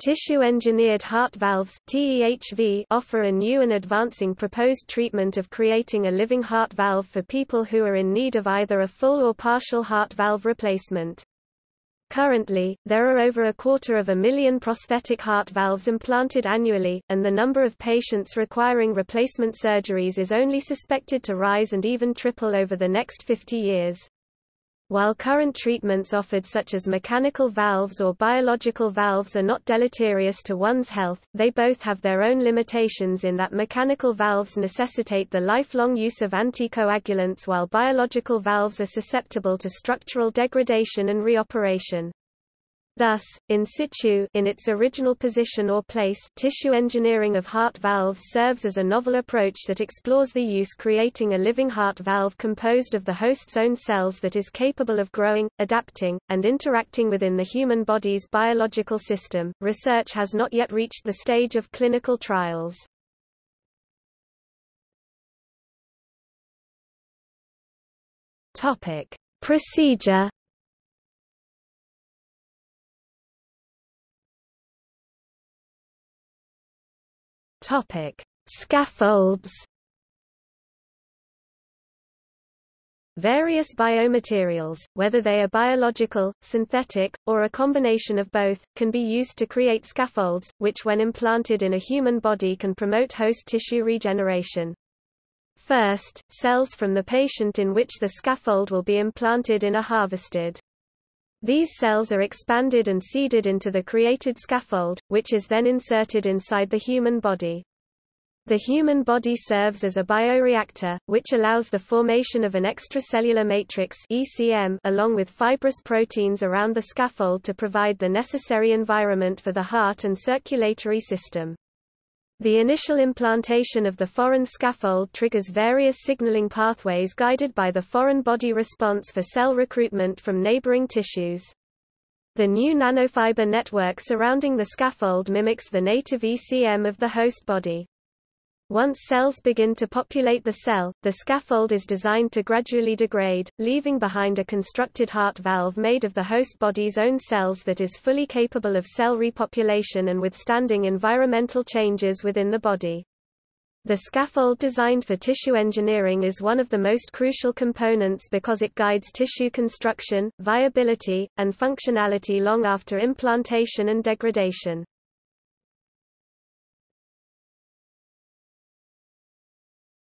Tissue-engineered heart valves offer a new and advancing proposed treatment of creating a living heart valve for people who are in need of either a full or partial heart valve replacement. Currently, there are over a quarter of a million prosthetic heart valves implanted annually, and the number of patients requiring replacement surgeries is only suspected to rise and even triple over the next 50 years. While current treatments offered such as mechanical valves or biological valves are not deleterious to one's health, they both have their own limitations in that mechanical valves necessitate the lifelong use of anticoagulants while biological valves are susceptible to structural degradation and reoperation. Thus, in situ in its original position or place tissue engineering of heart valves serves as a novel approach that explores the use creating a living heart valve composed of the host's own cells that is capable of growing, adapting, and interacting within the human body's biological system. Research has not yet reached the stage of clinical trials. Topic: Procedure Topic: Scaffolds. Various biomaterials, whether they are biological, synthetic, or a combination of both, can be used to create scaffolds, which when implanted in a human body can promote host tissue regeneration. First, cells from the patient in which the scaffold will be implanted in are harvested. These cells are expanded and seeded into the created scaffold, which is then inserted inside the human body. The human body serves as a bioreactor, which allows the formation of an extracellular matrix ECM along with fibrous proteins around the scaffold to provide the necessary environment for the heart and circulatory system. The initial implantation of the foreign scaffold triggers various signaling pathways guided by the foreign body response for cell recruitment from neighboring tissues. The new nanofiber network surrounding the scaffold mimics the native ECM of the host body. Once cells begin to populate the cell, the scaffold is designed to gradually degrade, leaving behind a constructed heart valve made of the host body's own cells that is fully capable of cell repopulation and withstanding environmental changes within the body. The scaffold designed for tissue engineering is one of the most crucial components because it guides tissue construction, viability, and functionality long after implantation and degradation.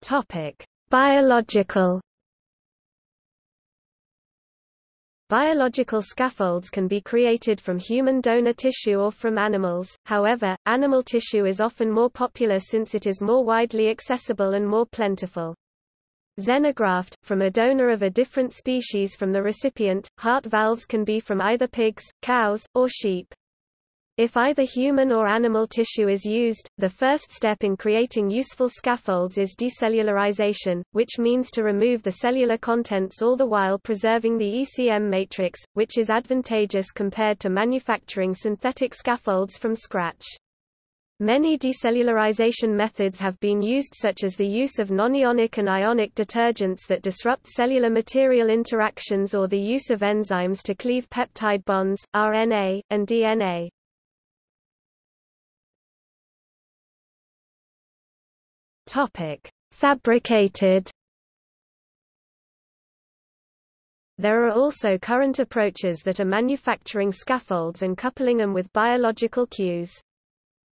Topic: Biological Biological scaffolds can be created from human donor tissue or from animals, however, animal tissue is often more popular since it is more widely accessible and more plentiful. Xenograft, from a donor of a different species from the recipient, heart valves can be from either pigs, cows, or sheep. If either human or animal tissue is used, the first step in creating useful scaffolds is decellularization, which means to remove the cellular contents all the while preserving the ECM matrix, which is advantageous compared to manufacturing synthetic scaffolds from scratch. Many decellularization methods have been used such as the use of nonionic and ionic detergents that disrupt cellular material interactions or the use of enzymes to cleave peptide bonds, RNA, and DNA. Topic: Fabricated There are also current approaches that are manufacturing scaffolds and coupling them with biological cues.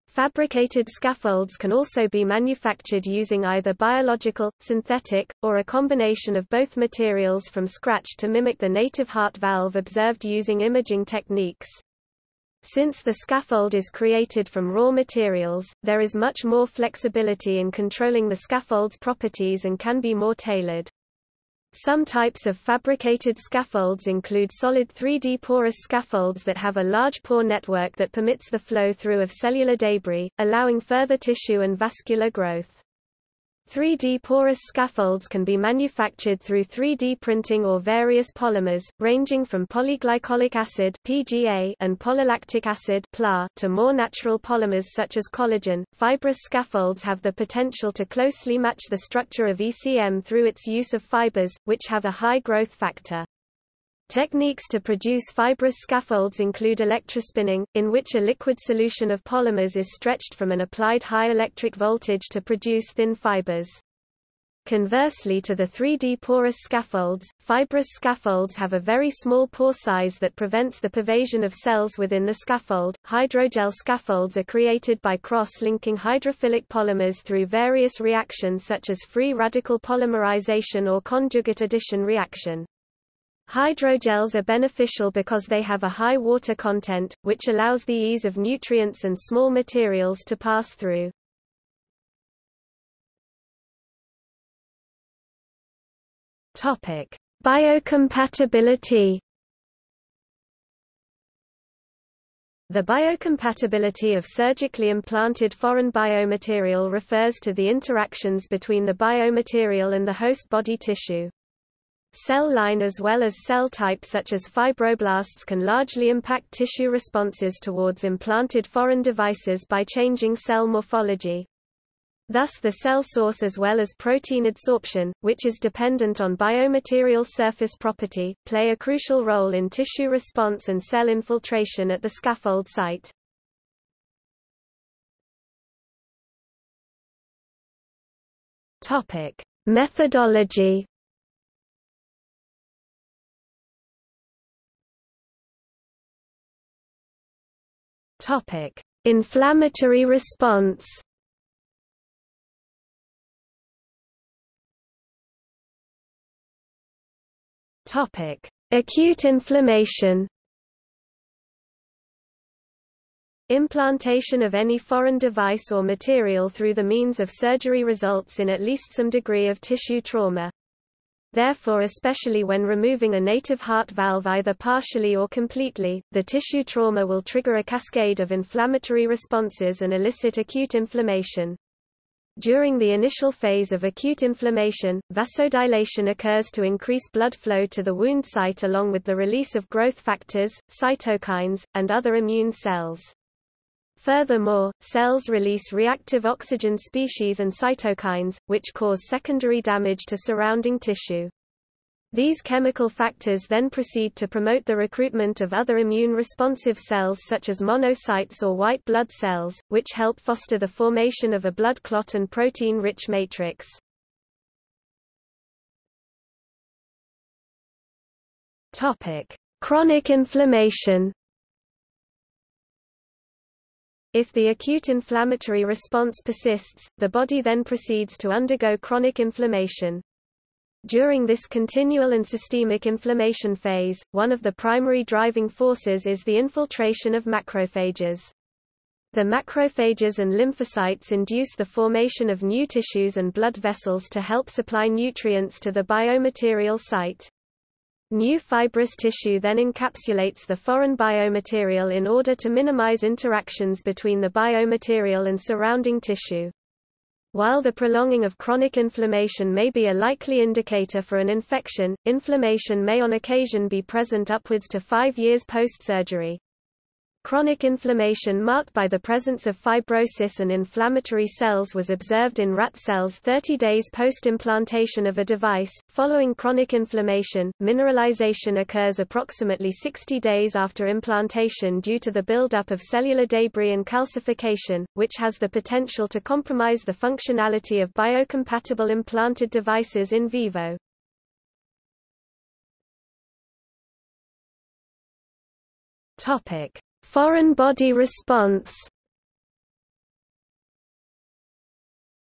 Fabricated scaffolds can also be manufactured using either biological, synthetic, or a combination of both materials from scratch to mimic the native heart valve observed using imaging techniques. Since the scaffold is created from raw materials, there is much more flexibility in controlling the scaffold's properties and can be more tailored. Some types of fabricated scaffolds include solid 3D porous scaffolds that have a large pore network that permits the flow through of cellular debris, allowing further tissue and vascular growth. 3D porous scaffolds can be manufactured through 3D printing or various polymers, ranging from polyglycolic acid (PGA) and polylactic acid (PLA) to more natural polymers such as collagen. Fibrous scaffolds have the potential to closely match the structure of ECM through its use of fibers, which have a high growth factor. Techniques to produce fibrous scaffolds include electrospinning, in which a liquid solution of polymers is stretched from an applied high electric voltage to produce thin fibers. Conversely to the 3D porous scaffolds, fibrous scaffolds have a very small pore size that prevents the pervasion of cells within the scaffold. Hydrogel scaffolds are created by cross-linking hydrophilic polymers through various reactions such as free radical polymerization or conjugate addition reaction. Hydrogels are beneficial because they have a high water content, which allows the ease of nutrients and small materials to pass through. Topic: Biocompatibility. The biocompatibility of surgically implanted foreign biomaterial refers to the interactions between the biomaterial and the host body tissue. Cell line as well as cell type such as fibroblasts can largely impact tissue responses towards implanted foreign devices by changing cell morphology. Thus the cell source as well as protein adsorption, which is dependent on biomaterial surface property, play a crucial role in tissue response and cell infiltration at the scaffold site. Methodology. Topic: Inflammatory response. Topic: Acute inflammation. Implantation of any foreign device or material through the means of surgery results in at least some degree of tissue trauma. Therefore especially when removing a native heart valve either partially or completely, the tissue trauma will trigger a cascade of inflammatory responses and elicit acute inflammation. During the initial phase of acute inflammation, vasodilation occurs to increase blood flow to the wound site along with the release of growth factors, cytokines, and other immune cells. Furthermore, cells release reactive oxygen species and cytokines, which cause secondary damage to surrounding tissue. These chemical factors then proceed to promote the recruitment of other immune-responsive cells such as monocytes or white blood cells, which help foster the formation of a blood clot and protein-rich matrix. Chronic inflammation. If the acute inflammatory response persists, the body then proceeds to undergo chronic inflammation. During this continual and systemic inflammation phase, one of the primary driving forces is the infiltration of macrophages. The macrophages and lymphocytes induce the formation of new tissues and blood vessels to help supply nutrients to the biomaterial site. New fibrous tissue then encapsulates the foreign biomaterial in order to minimize interactions between the biomaterial and surrounding tissue. While the prolonging of chronic inflammation may be a likely indicator for an infection, inflammation may on occasion be present upwards to five years post-surgery. Chronic inflammation marked by the presence of fibrosis and inflammatory cells was observed in rat cells 30 days post-implantation of a device. Following chronic inflammation, mineralization occurs approximately 60 days after implantation due to the buildup of cellular debris and calcification, which has the potential to compromise the functionality of biocompatible implanted devices in vivo. Topic: Foreign body response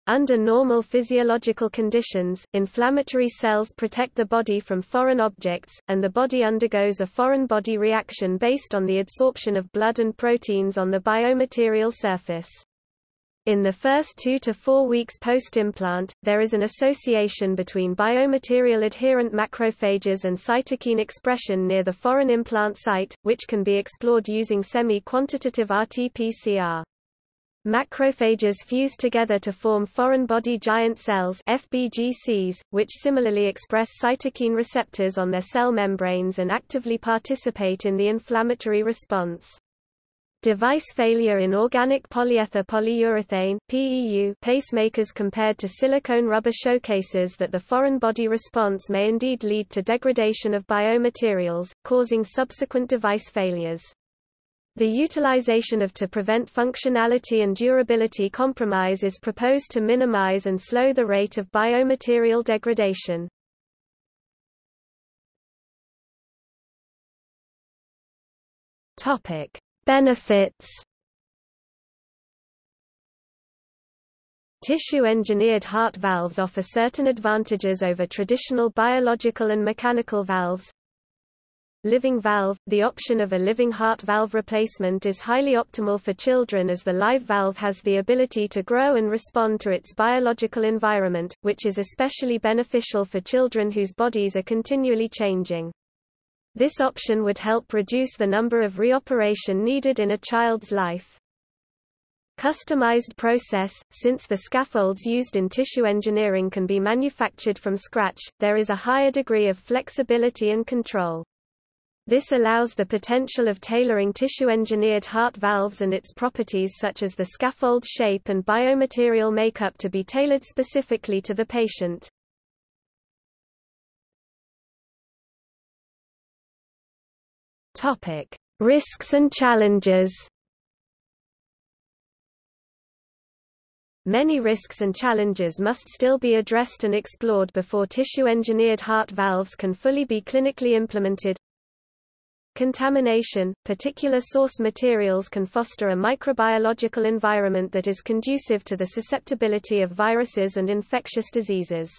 Under normal physiological conditions, inflammatory cells protect the body from foreign objects, and the body undergoes a foreign body reaction based on the adsorption of blood and proteins on the biomaterial surface. In the first two to four weeks post-implant, there is an association between biomaterial adherent macrophages and cytokine expression near the foreign implant site, which can be explored using semi-quantitative RT-PCR. Macrophages fuse together to form foreign body giant cells FBGCs, which similarly express cytokine receptors on their cell membranes and actively participate in the inflammatory response. Device failure in organic polyether polyurethane PEU pacemakers compared to silicone rubber showcases that the foreign body response may indeed lead to degradation of biomaterials, causing subsequent device failures. The utilization of to prevent functionality and durability compromise is proposed to minimize and slow the rate of biomaterial degradation. Topic: Benefits Tissue-engineered heart valves offer certain advantages over traditional biological and mechanical valves. Living valve – The option of a living heart valve replacement is highly optimal for children as the live valve has the ability to grow and respond to its biological environment, which is especially beneficial for children whose bodies are continually changing. This option would help reduce the number of reoperation needed in a child's life. Customized process – Since the scaffolds used in tissue engineering can be manufactured from scratch, there is a higher degree of flexibility and control. This allows the potential of tailoring tissue-engineered heart valves and its properties such as the scaffold shape and biomaterial makeup to be tailored specifically to the patient. Topic: Risks and challenges. Many risks and challenges must still be addressed and explored before tissue-engineered heart valves can fully be clinically implemented. Contamination, particular source materials can foster a microbiological environment that is conducive to the susceptibility of viruses and infectious diseases.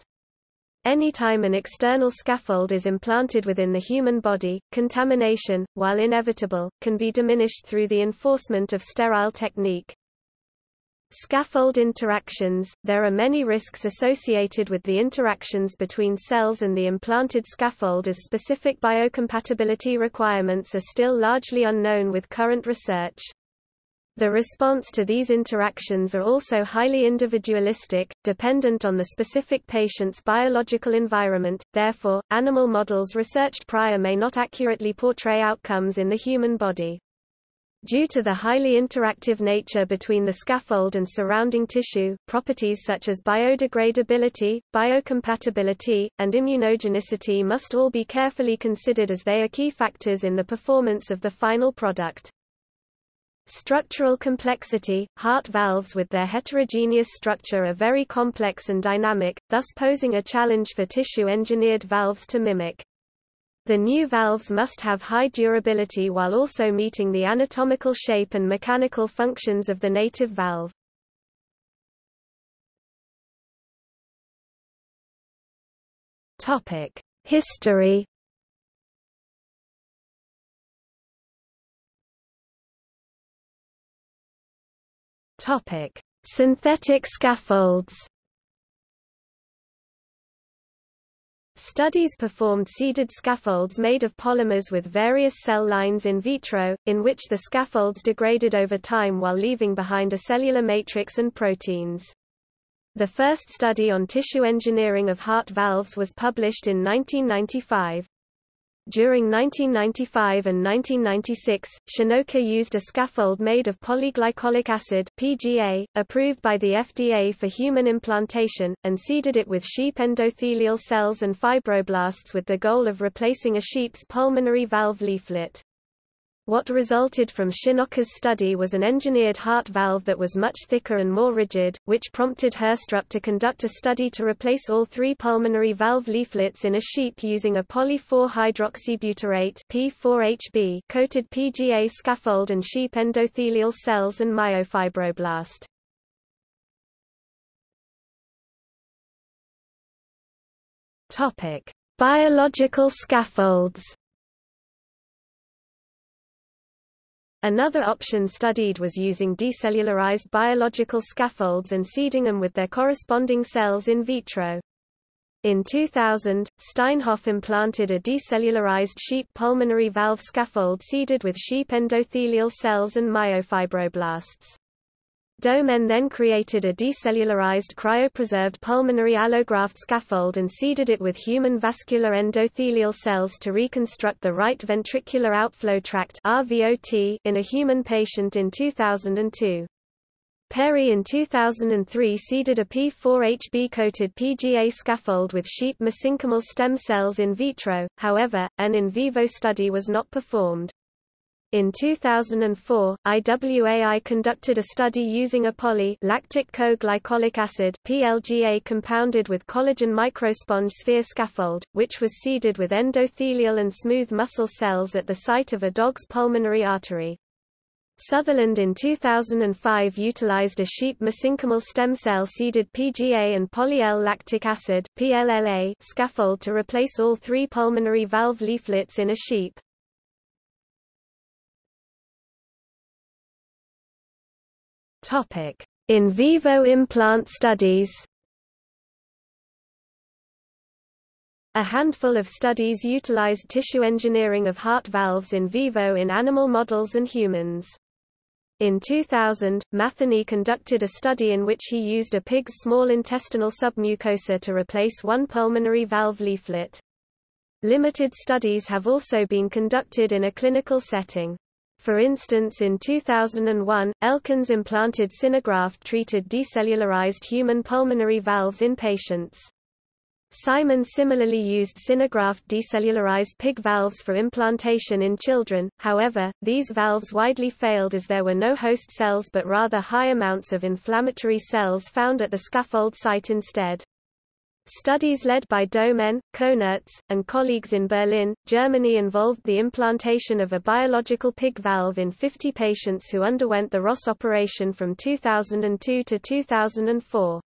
Anytime an external scaffold is implanted within the human body, contamination, while inevitable, can be diminished through the enforcement of sterile technique. Scaffold interactions – There are many risks associated with the interactions between cells and the implanted scaffold as specific biocompatibility requirements are still largely unknown with current research. The response to these interactions are also highly individualistic, dependent on the specific patient's biological environment, therefore, animal models researched prior may not accurately portray outcomes in the human body. Due to the highly interactive nature between the scaffold and surrounding tissue, properties such as biodegradability, biocompatibility, and immunogenicity must all be carefully considered as they are key factors in the performance of the final product. Structural complexity – Heart valves with their heterogeneous structure are very complex and dynamic, thus posing a challenge for tissue-engineered valves to mimic. The new valves must have high durability while also meeting the anatomical shape and mechanical functions of the native valve. History Topic: Synthetic scaffolds. Studies performed seeded scaffolds made of polymers with various cell lines in vitro, in which the scaffolds degraded over time while leaving behind a cellular matrix and proteins. The first study on tissue engineering of heart valves was published in 1995. During 1995 and 1996, Shinoka used a scaffold made of polyglycolic acid PGA, approved by the FDA for human implantation, and seeded it with sheep endothelial cells and fibroblasts with the goal of replacing a sheep's pulmonary valve leaflet. What resulted from Shinoka's study was an engineered heart valve that was much thicker and more rigid, which prompted Hoerstrup to conduct a study to replace all three pulmonary valve leaflets in a sheep using a poly-4-hydroxybutyrate P4HB coated PGA scaffold and sheep endothelial cells and myofibroblast. Topic: Biological scaffolds. Another option studied was using decellularized biological scaffolds and seeding them with their corresponding cells in vitro. In 2000, Steinhoff implanted a decellularized sheep pulmonary valve scaffold seeded with sheep endothelial cells and myofibroblasts. Dohmen then created a decellularized cryopreserved pulmonary allograft scaffold and seeded it with human vascular endothelial cells to reconstruct the right ventricular outflow tract in a human patient in 2002. Perry in 2003 seeded a P4HB-coated PGA scaffold with sheep mesenchymal stem cells in vitro, however, an in vivo study was not performed. In 2004, IWAI conducted a study using a poly lactic co-glycolic acid PLGA compounded with collagen microsponge sphere scaffold, which was seeded with endothelial and smooth muscle cells at the site of a dog's pulmonary artery. Sutherland in 2005 utilized a sheep mesenchymal stem cell seeded PGA and poly-L lactic acid PLLA scaffold to replace all three pulmonary valve leaflets in a sheep. Topic: In vivo implant studies. A handful of studies utilized tissue engineering of heart valves in vivo in animal models and humans. In 2000, Matheny conducted a study in which he used a pig's small intestinal submucosa to replace one pulmonary valve leaflet. Limited studies have also been conducted in a clinical setting. For instance in 2001, Elkins implanted SynerGraft-treated decellularized human pulmonary valves in patients. Simon similarly used SynerGraft decellularized pig valves for implantation in children, however, these valves widely failed as there were no host cells but rather high amounts of inflammatory cells found at the scaffold site instead. Studies led by Dohmen, Konertz, and colleagues in Berlin, Germany involved the implantation of a biological pig valve in 50 patients who underwent the Ross operation from 2002 to 2004.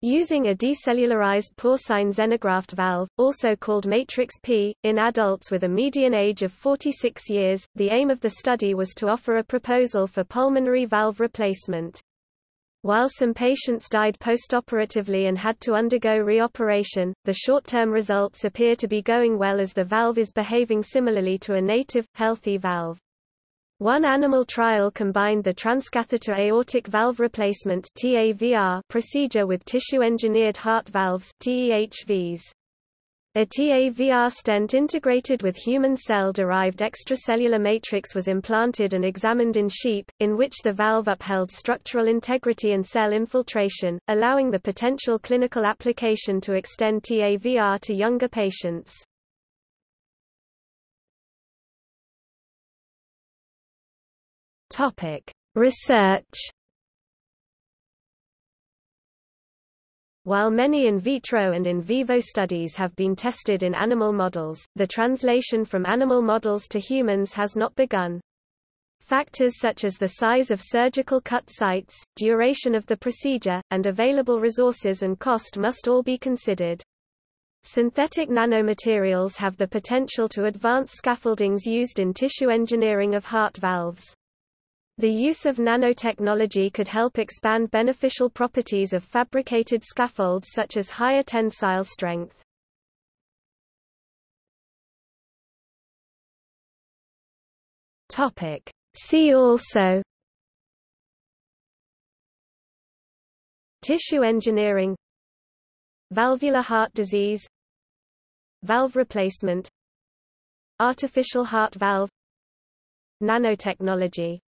Using a decellularized porcine xenograft valve, also called Matrix P, in adults with a median age of 46 years, the aim of the study was to offer a proposal for pulmonary valve replacement. While some patients died postoperatively and had to undergo reoperation, the short-term results appear to be going well as the valve is behaving similarly to a native, healthy valve. One animal trial combined the transcatheter aortic valve replacement procedure with tissue-engineered heart valves TEHVs. A TAVR stent integrated with human cell-derived extracellular matrix was implanted and examined in sheep, in which the valve upheld structural integrity and cell infiltration, allowing the potential clinical application to extend TAVR to younger patients. Research While many in vitro and in vivo studies have been tested in animal models, the translation from animal models to humans has not begun. Factors such as the size of surgical cut sites, duration of the procedure, and available resources and cost must all be considered. Synthetic nanomaterials have the potential to advance scaffoldings used in tissue engineering of heart valves. The use of nanotechnology could help expand beneficial properties of fabricated scaffolds such as higher tensile strength. Topic. See also Tissue engineering Valvular heart disease Valve replacement Artificial heart valve Nanotechnology